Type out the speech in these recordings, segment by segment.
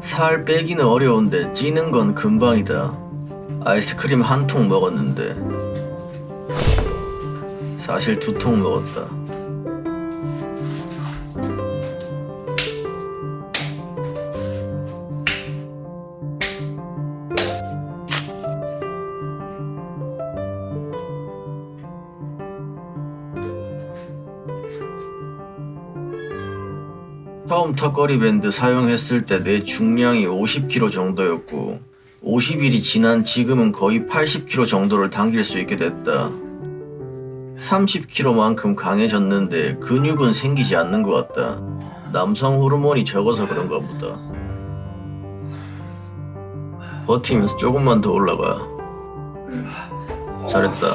살 빼기는 어려운데 찌는 건 금방이다. 아이스크림 한 통 먹었는데 사실 두 통 먹었다. 처음 턱걸이 밴드 사용했을 때 내 중량이 50kg 정도였고 50일이 지난 지금은 거의 80kg 정도를 당길 수 있게 됐다. 30kg만큼 강해졌는데 근육은 생기지 않는 것 같다. 남성 호르몬이 적어서 그런가 보다. 버티면서 조금만 더 올라가. 잘했다.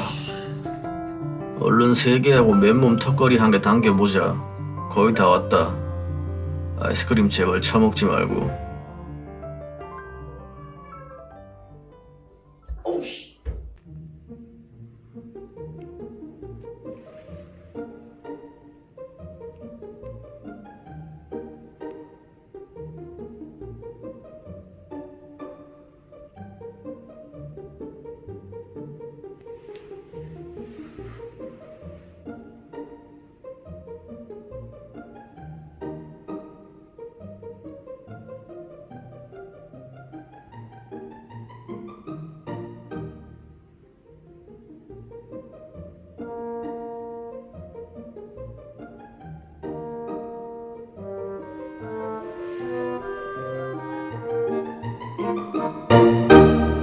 얼른 세 개하고 맨몸 턱걸이 한 개 당겨보자. 거의 다 왔다. 아이스크림 제발 처먹지 말고.